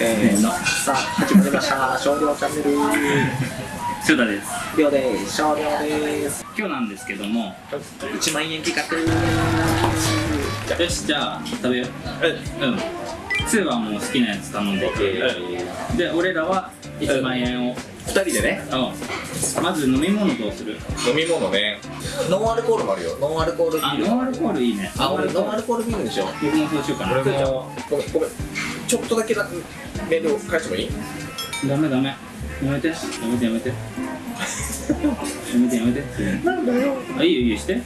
せーのさあ始まりました。少量チャンネル。シュダです。量です。少量です。今日なんですけども。1万円企画。よしじゃあ食べよう。うん。2はもう好きなやつ頼んでいくで俺らは1万円を。2人でね。うん。まず飲み物どうする？飲み物ね。ノンアルコールもあるよ。ノンアルコールビール。あノンアルコールいいね。あ俺ノンアルコールビールにしよう。僕もそうしようかな。俺も。ごめんごめんちょっとだけだメールを返してもいい？ダメダメ。やめて。やめてやめて。やめてやめて。なんだよ。あいいよいいよして。で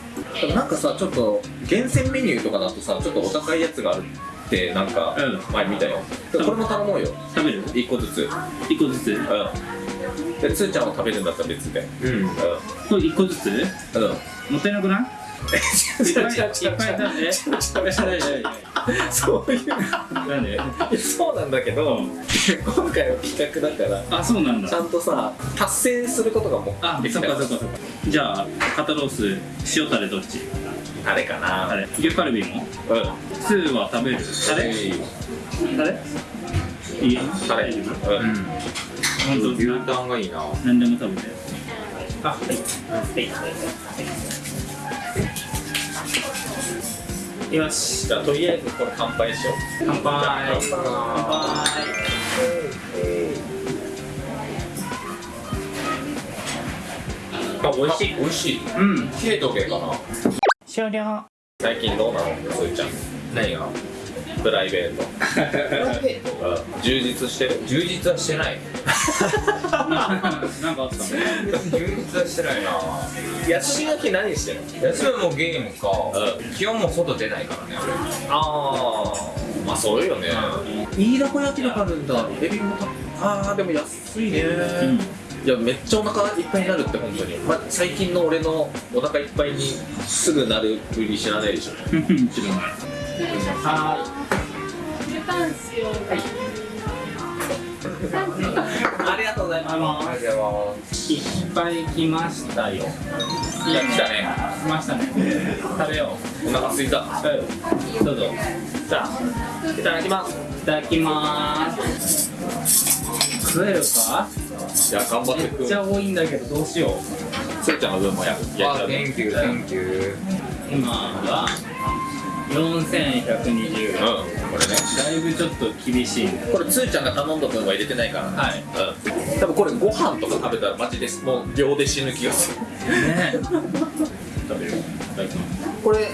もなんかさちょっと厳選メニューとかだとさちょっとお高いやつがあるってなんかうん。前見たよ。これも頼もうよ。食べる？1個ずつ。1個ずつ？うん。でつーちゃんは食べるんだったら別で。うん。うんこれ1個ずつ？うん。もったいなくない？いっぱいいっぱい違う違う違う。食べえ そういう。なんでそうなんだけど今回は企画だからあそうなんだ。ちゃんとさ達成することがもあそうかそっかそっか。じゃあ肩ロース塩タレどっち？あれかな。タレ。牛カルビも？うん。スーは食べる？タレ？タレ？いい？よタレ。うん。本当？牛タンがいいな。何でも食べて。あはいよしじゃあとりあえずこれ乾杯しよう。乾杯。乾杯。あ美味しい？美味しい。うん。冷えとけかな。終了。最近どうなの？つーちゃん。何が？プライベート。うん充実してる。充実はしてない。なんかあったの充実はしてないな。休みの日何してるの？休みはもうゲームか、う基本もう外出ないからね。ああまあそうよね。飯田小焼きがあるんだエビもたああでも安いね。うん。いやめっちゃお腹いっぱいになるって本当に、まあ、最近の俺のお腹いっぱいにすぐなるふり知らないでしょ。知らない。はありがとうござい。ますい。っぱい。来ましたよい。や来たね来ましたね食べようお腹すい。たううんどうぞじゃあい。ただきますい。ただきまーす食えるかい。や頑張ってくめっちゃ多い。んだけどどうしよつーちゃんの分もや焼い。ちゃあうね Thank you Thank you 今は4120円。うんこれね。だいぶちょっと厳しいね。これつーちゃんが頼んだ分は入れてないから。ねはい。うん。多分これご飯とか食べたらマジでもう秒で死ぬ気がする。ね食べる。これ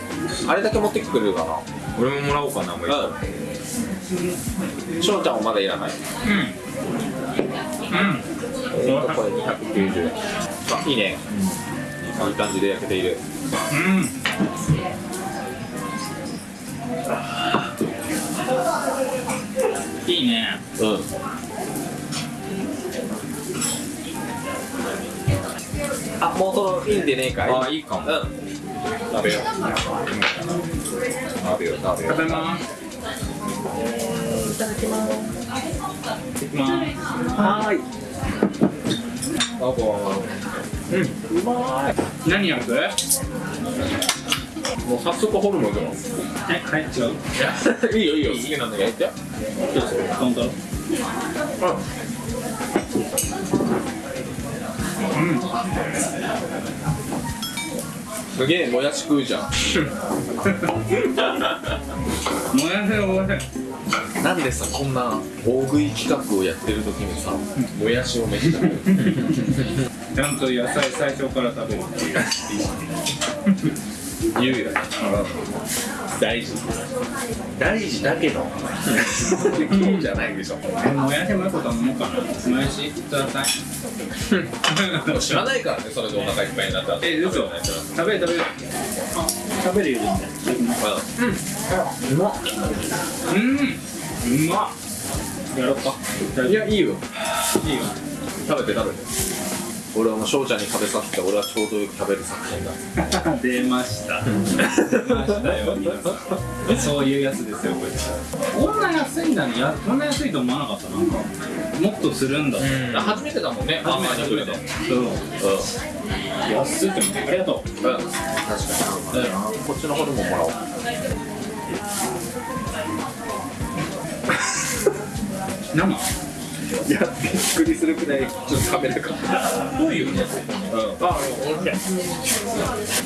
あれだけ持ってきてくれるかな俺ももらおうかなもう一個うん。翔ちゃんはまだいらない。うん。うん。えーとこれ290円。あいいね、いい感じで焼けている。うんうん。あもうそろいいんでねえかい？あいいかも。うん。食べよう。食べよう食べよ食べます。ういただきます。い。きますはー。いうん。うまい。何焼く？もう早速ホルモンでもえはい違う？いいよいいよ。好きなんだけど。やってすげえもやし食うじゃんもやしがおいしいなんでさこんな大食い企画をやってる時にさもやしをめっちゃ ちゃんと野菜最初から食べるっていう言うよね大事大事だけど。じゃないでしょえもやしもよく頼もうかなもやしください。知らないからねそれでお腹いっぱいになったらえ嘘。食べる食べる。あ食べるよ全然うまっうん。うまっ。やろうか。いやいいよ。いいよ。食べて食べて俺はもう翔ちゃんに食べさせて俺はちょうどよく食べる作品だ。出ました。出ましたよ皆さん。そういうやつですよこれこんな安いんだね。やこんな安いと思わなかったな。んかもっとするんだうん。あ初めてだもんね。初めて初めて。そう。うん安いって思ってありがとう。うん。確かにこっちのホルモンもらおう。生？いやびっくりするくらいちょっとカメラがどういうねうん。あおいし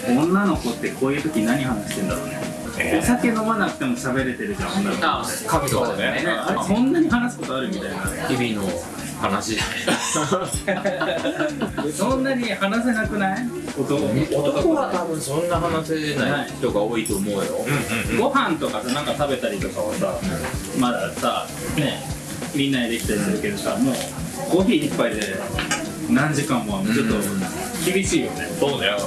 い女の子ってこういう時何話してんだろうね、お酒飲まなくても喋れてるじゃん女の子。あ神とかね。ねあれそんなに話すことあるみたいな。日々の話 そんなに話せなくない？男。男は多分そんな話せない人が多いと思うよ。ご飯とかさなんか食べたりとかはさ、まださねみんなでできたりするけどさもうコーヒー一杯で何時間もはちょっと厳しいよね、そうだよ。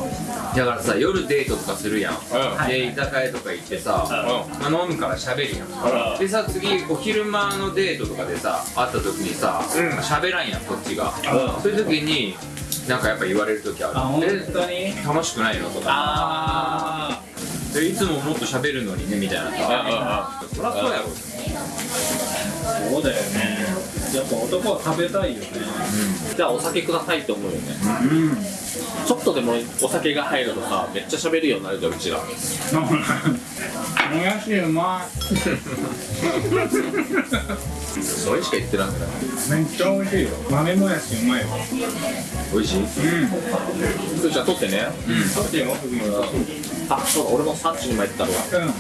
だからさ夜デートとかするやん。うん。で居酒屋とか行ってさ、うまあ、飲むから喋るやん。でさ次お昼間のデートとかでさ会った時にさうん。喋、らんやんこっちが、うん。そういう時になんかやっぱ言われる時ある。あ本え当に？楽しくないのとか。あでいつももっと喋るのにねみたいなさ。そりゃそうやろ。あそうだよね。やっぱ男は食べたいよね。じゃあお酒くださいって思うよね。うんちょっとでもお酒が入るとさめっちゃ喋るようになるじゃんうちら。もやしうまそれしか言ってないんだよい？めっちゃ美味しいよ。豆もやしうまいよ。美味しい？うん。じゃあ取ってね。食べてよ。あそうだ。俺も産地にも行ったわ。うん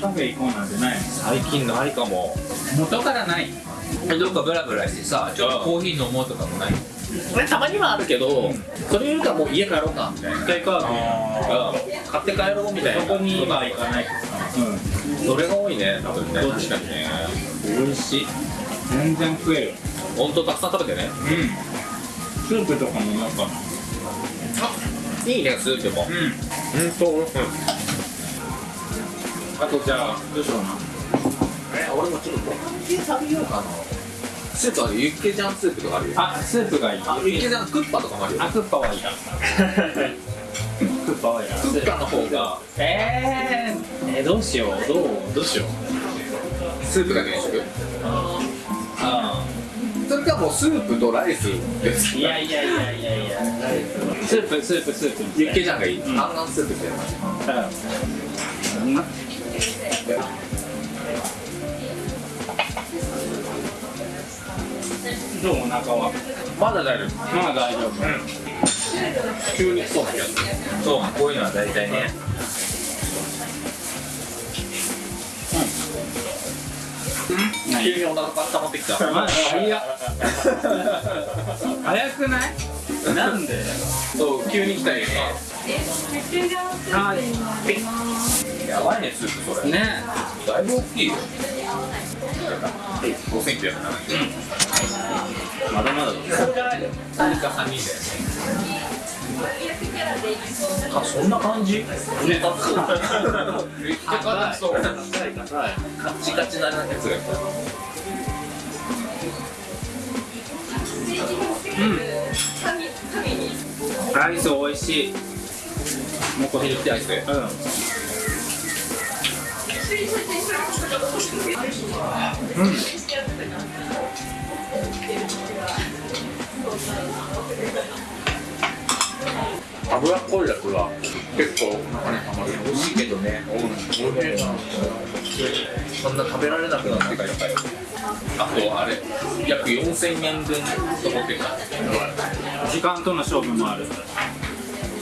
カフェ行こうなん。てない最近ないかも元からないどっかブラブラしてさちょっとコーヒー飲もうとかもないたまにはあるけど、それよりかもう家帰ろうかみたいな一回カーうん。買って帰ろうみたいなそこには行かないそれが多いね多分ねどっち確かにね美味しい全然食えるほん。とたくさん。食べてねうん。スープとかもなん。かあいいねスープもうん。うん。とうん。あとじゃあどうしような。え俺もちょっとご飯系食べようかなスープあるユッケジャンスープとかあるよあスープがいい。あユッケジャンクッパとかもあるよあクッパはいい。なクッパはいい。なクッパの方が。えー、えー、どうしよう。どうどうしよう。スープだけにしとく。あそれかもうスープとライスです。いやいやいやいやいや。スープスープスープ。ユッケジャンがいい。うん。あんなんスープみたいなうんなどうお腹はまだ大丈夫。まあ大丈夫急にそうそうこういうのは大体ね。急にお腹が温まってきた。早くない？なんで？そう急に来たよはいやばいねスープそれ。ね。だいぶ大きいよ。5970まだまだだそうじゃないよ。何か3人であそんな感じ？ね。めっちゃ硬そう。カッチカチなやつがいた。アイス美味しい。もうこれってアイスうん脂っこいやつが結構中にたまる。美味しいけどね。そんな食べられなくなってからあとあれ。約4000円分と思ってる時間との勝負もある。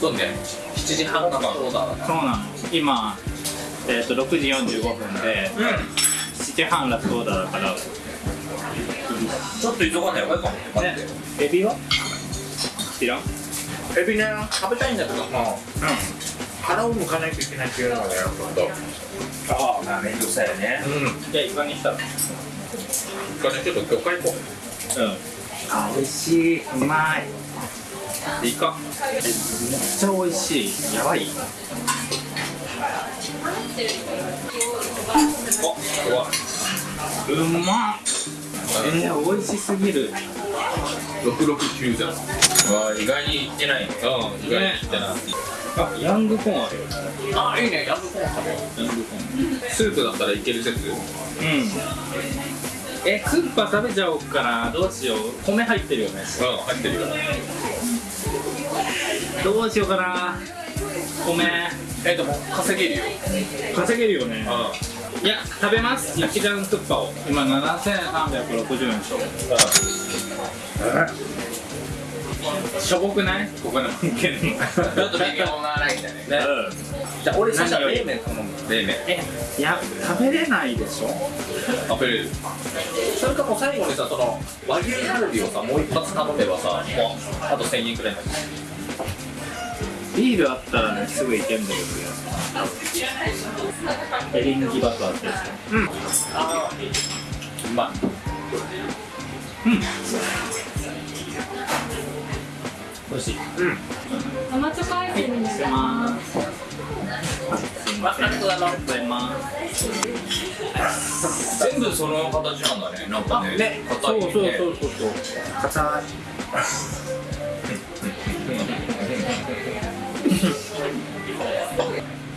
そうね。7時半がそうだそうなの。今えっ、と6時45分で7時半ラストオーダーだから。ちょっと急がない方がいいかも。ね。エビは？知らん？エビね食べたいんだけどまあう腹を向かないといけないっていうのがねあまあ面倒くさいよね。うん。じゃあイカにした。らうんこれちょっと魚介行こあ美味しい。うまい。イカめっちゃ美味しい。やばいううまっ。えー、美味しすぎる。669じゃん。あ意外にいってない。ねうん意外にいってない。あヤングコーンあるよあいいねヤングコーン食べよ。ヤングコーン。うスープだったらいける説。うん。えスーパー食べちゃおうかな。どうしよう。米入ってるよね。うん入ってるよ。どうしようかな米。えでも稼げるよ。稼げるよね。いや食べます。焼きジャンクッパを今7360円でしょ。しょぼくない？ここの文献のちょっと微妙なラインだね。ねじゃあ俺そしたら冷麺頼む冷麺。えいや食べれないでしょ？食べれる。それかもう最後にさその和牛カルビをさもう一発頼めばさもうあと1000円くらいになるビールあったらねすぐいけんだけど。エリンギバターってやあうまいつ美味しい。うん。生チョコアイスになります。すいません。ありがとうございます全部その形なん。だねなん。かねねそうそうそうそうそう硬い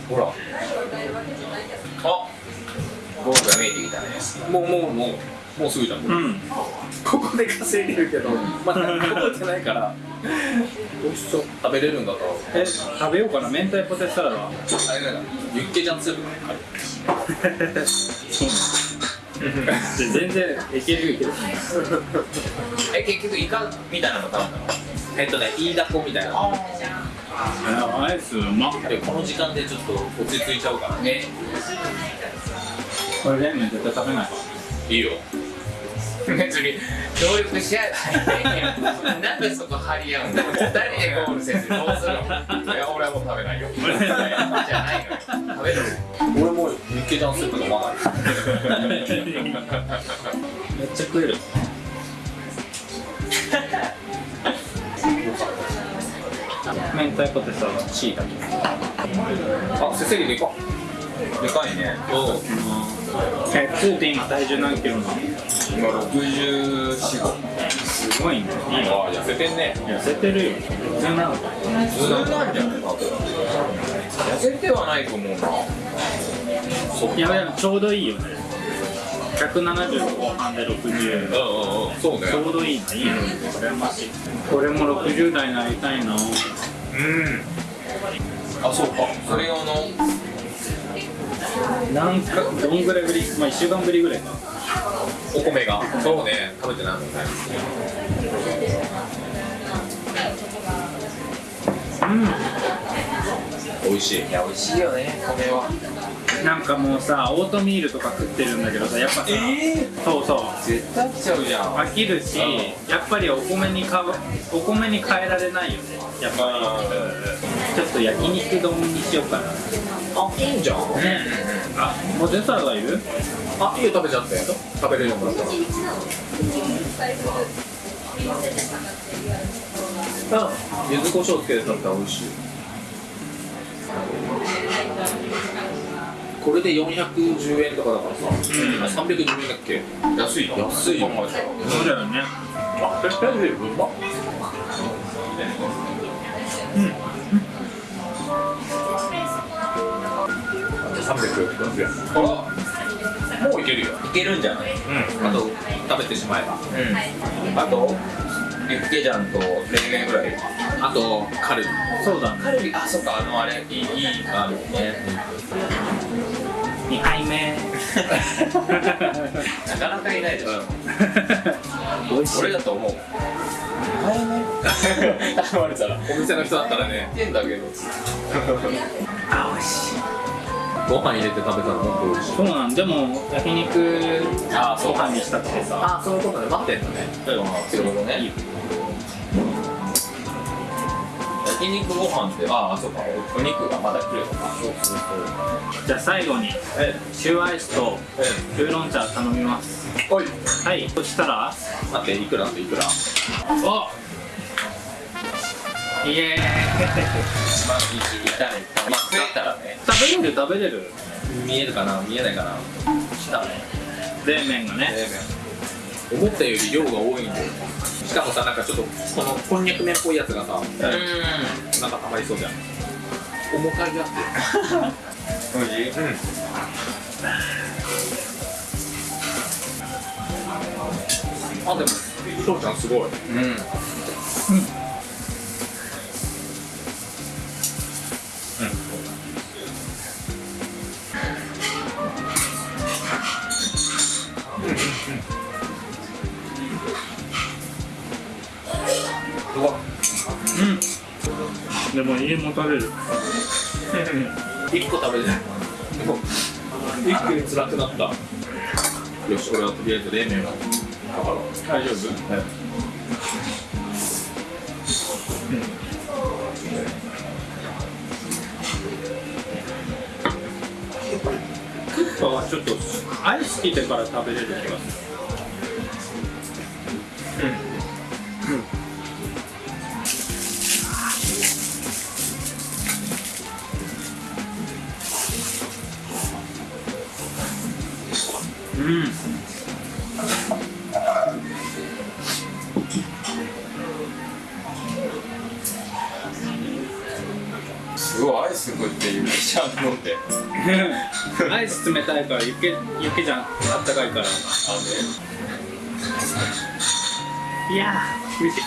ほら。あ。ゴールが見えてきたねもうもうもうもうすぐじゃん、うん。ここで稼いでるけどまだ覚えてないから。美味しそう。食べれるんだとえ食べようかな。明太ポテトサラダあれなんだユッケジャンスープあるそうなんだ。全然いけるいける。え結局イカみたいなの頼んだの。えっとねイイダコみたいなあアイスうまこの時間でちょっと落ち着いちゃうからね。これ冷麺絶対食べないいいよ。別に協力し合えないなんでそこ張り合うんだ二人でゴールせずどうするの？いや俺はもう食べないよ。じゃないのよ。食べる。俺もユッケジャンスープ飲まないめっちゃ食える明太ポテトサラダチーだけあせせりでかでかいね。えつーて今体重何キロなの？今64すごいね。あ痩せてんね。痩せてるよ。普通なの普通なんじゃない痩せてはないと思うな。そいやでもちょうどいいよね。170後半で60うんうんうん。そうね。ちょうどいいのいいの羨ましい俺も60代になりたいなうん。あそうか。それ用の。なんかどんぐらいぶり？まあ1週間ぶりぐらい。かお米が。そうね。食べてないもんね。美味しい。いや美味しいよね米はなんかもうさオートミールとか食ってるんだけどさやっぱさ、そうそう。絶対来ちゃうじゃん。飽きるしやっぱりお米にかわお米に変えられないよね。やっぱり。ちょっと焼肉丼にしようかな。あいいんじゃん。ねあポテトサラダいる？あいいよ食べちゃって。食べれるもんだった。らうん。柚子胡椒つけて食べたら美味しいこれで410円とかだからさ、うん、310円だっけ？安いな。安いよ。そうだよね。あ、ペペルうまっ360円。あもういけるよ。いけるんじゃない？うん。あと食べてしまえば。うん。あとユッケジャンと冷麺ぐらいあとカルビ。そうだね。カルビ。あそっかあのあれ。いいいいあるね。2杯 目。なかなかいないでしょ。美味しい俺だと思う。頼まれたら。お店の人だったらね。言ってんだけど。あ美味しい。ご飯入れて食べたらもっと美味しい。そうなんでも焼肉あそうご飯にしたくてさ。あそういうことね。待ってんのね。なるほどね焼肉ご飯ってああそうかお肉がまだ来るのか。そうそうそう。じゃあ最後にえシューアイスとウーロン茶頼みます。おい。はいそしたら？待っていくら？いくらおイエーイ。1万20円まあ食えたらね。食べれる食べれる。見えるかな？見えないかな？したね。冷麺がね。冷麺思ったより量が多いんだよしかもさなんかちょっとこのこんにゃく麺っぽいやつがさうん。なんかたまりそうじゃん。重かいやつ。おいしい。うんあでも翔ちゃんすごい。うん。うんでも家も食べる。1個食べて一気に辛くなったよし俺はとりあえず冷麺を大丈夫？クッパはちょっとアイス来てから食べれる気がする。うんすごいアイス食ってゆきちゃん飲んでアイス冷たいから雪雪じゃん。あったかいから。いやー美味しい。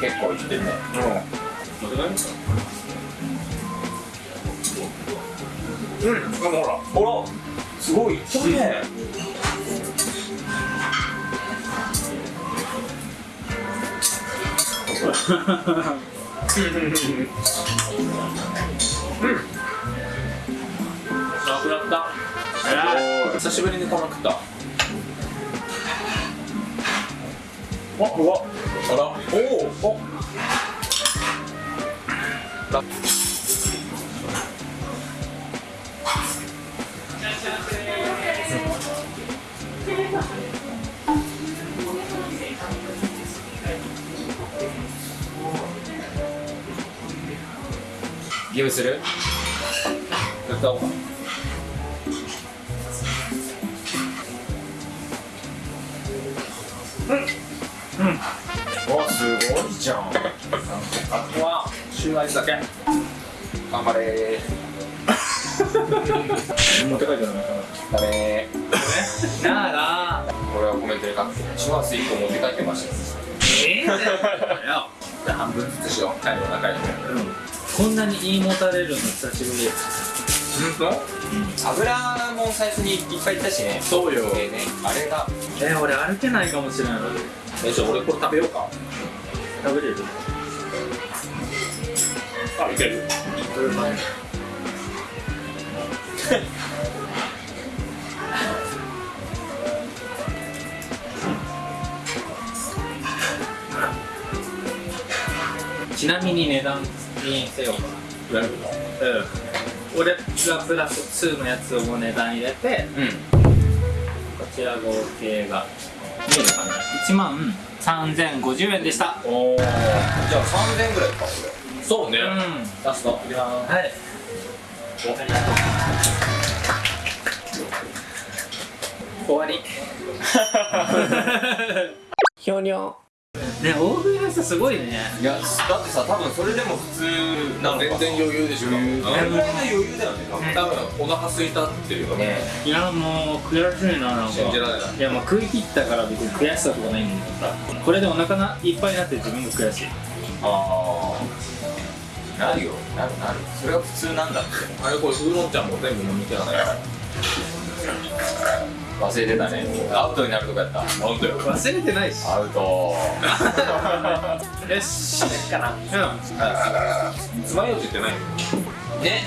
結構いってんね。持っうん。ほらほらすごい。きれい。なくなった久しぶりにこの食ったあうわあらおおおゲームする？やったおうかおすごいじゃん。あとはシューアイスだけ。頑張れ。持って帰ってないかーダメななあ。ー俺はコメントに書くけどチュアス1個持って帰ってましたよ。ええじゃんよじゃあ半分ずつしよう。最後仲良くこんなに言い持たれるの久しぶり。本油も最初にいっぱいいったしね。そうよ。えーねあれが。え俺歩けないかもしれない当えじゃあ俺これ食べようか。食べれる？あいける。ちなみに値段にせようかやるうん俺がプラス2のやつをもう値段入れてうん。こちら合計が見えるかな？1万3050円でした。おおじゃあ3000円ぐらいかこそうね。うん。ラストいやはい。終わり。ひょにょね大食いの人すごいね。いやだってさ多分それでも普通なのか。全然余裕でしょ。これぐらいの余裕だよね多分。多分お腹空いたっていうか。ね。いやもう悔しいななんか信じられない。いやまあ食い切ったから別に悔しさとかないんだけどさ。これでお腹がいっぱいになって自分が悔しい。ああなるよ。なるなる。それが普通なんだって。あれこれウーロン茶も全部飲み切らない忘れてたね。アウトになるとこやった。なんだよ。忘れてないし。アウト。よし。かなうん。爪楊枝ってないね